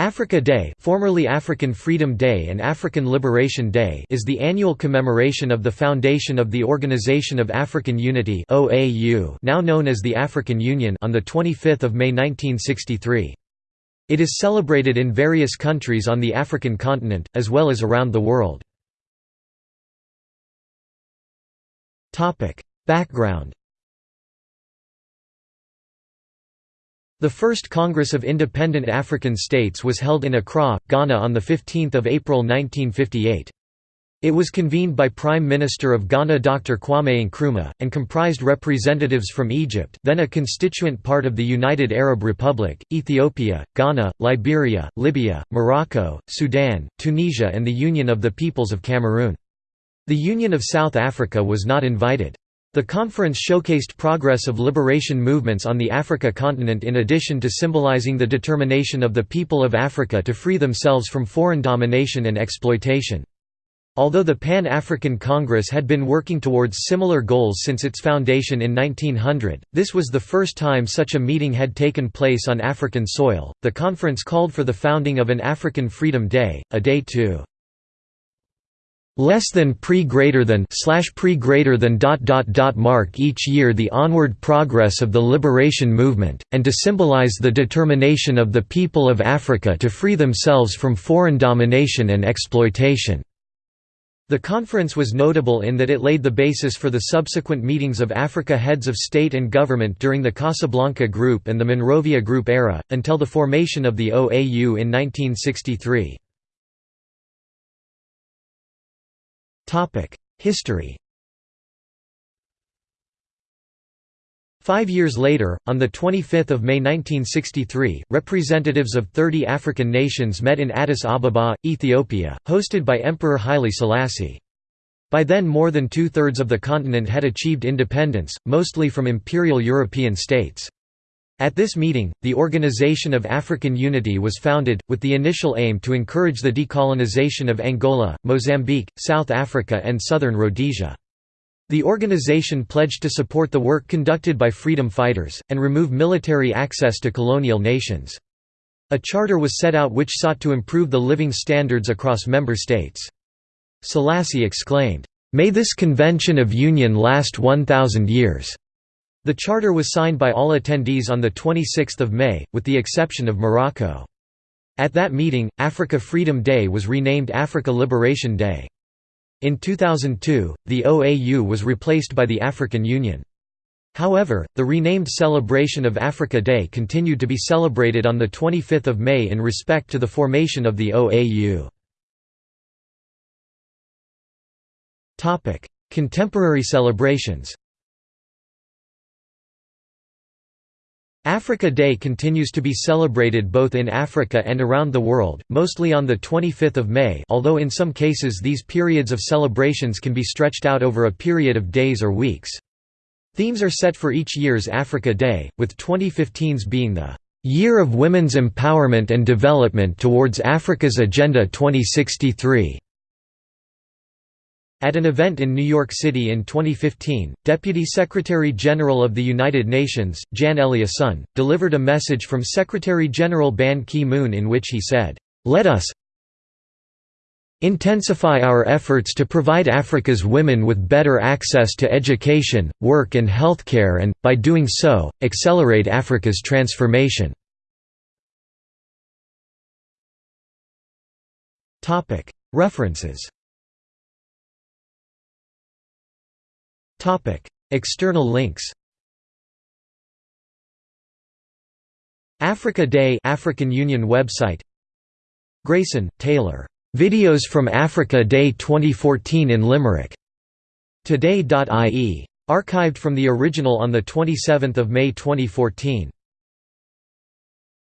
Africa Day, formerly African Freedom Day and African Liberation Day, is the annual commemoration of the foundation of the Organization of African Unity now known as the African Union, on the 25th of May 1963. It is celebrated in various countries on the African continent as well as around the world. Topic: Background The first Congress of Independent African States was held in Accra, Ghana on 15 April 1958. It was convened by Prime Minister of Ghana Dr. Kwame Nkrumah, and comprised representatives from Egypt then a constituent part of the United Arab Republic, Ethiopia, Ghana, Liberia, Libya, Morocco, Sudan, Tunisia and the Union of the Peoples of Cameroon. The Union of South Africa was not invited. The conference showcased progress of liberation movements on the Africa continent in addition to symbolizing the determination of the people of Africa to free themselves from foreign domination and exploitation. Although the Pan-African Congress had been working towards similar goals since its foundation in 1900, this was the first time such a meeting had taken place on African soil. The conference called for the founding of an African Freedom Day, a day to less than pre greater than slash pre greater than dot dot dot mark each year the onward progress of the liberation movement, and to symbolize the determination of the people of Africa to free themselves from foreign domination and exploitation. The conference was notable in that it laid the basis for the subsequent meetings of Africa heads of state and government during the Casablanca Group and the Monrovia Group era, until the formation of the OAU in 1963. History Five years later, on 25 May 1963, representatives of 30 African nations met in Addis Ababa, Ethiopia, hosted by Emperor Haile Selassie. By then more than two-thirds of the continent had achieved independence, mostly from imperial European states. At this meeting, the Organization of African Unity was founded, with the initial aim to encourage the decolonization of Angola, Mozambique, South Africa and southern Rhodesia. The organization pledged to support the work conducted by freedom fighters, and remove military access to colonial nations. A charter was set out which sought to improve the living standards across member states. Selassie exclaimed, "'May this convention of union last 1,000 years!' The charter was signed by all attendees on 26 May, with the exception of Morocco. At that meeting, Africa Freedom Day was renamed Africa Liberation Day. In 2002, the OAU was replaced by the African Union. However, the renamed celebration of Africa Day continued to be celebrated on 25 May in respect to the formation of the OAU. Contemporary celebrations Africa Day continues to be celebrated both in Africa and around the world, mostly on 25 May although in some cases these periods of celebrations can be stretched out over a period of days or weeks. Themes are set for each year's Africa Day, with 2015's being the "'Year of Women's Empowerment and Development Towards Africa's Agenda 2063' At an event in New York City in 2015, Deputy Secretary-General of the United Nations, Jan Eliasson, delivered a message from Secretary-General Ban Ki-moon in which he said, "'Let us intensify our efforts to provide Africa's women with better access to education, work and healthcare and, by doing so, accelerate Africa's transformation." References External links. Africa Day African Union website. Grayson, Taylor. Videos from Africa Day 2014 in Limerick. Today.ie. Archived from the original on 27 May 2014.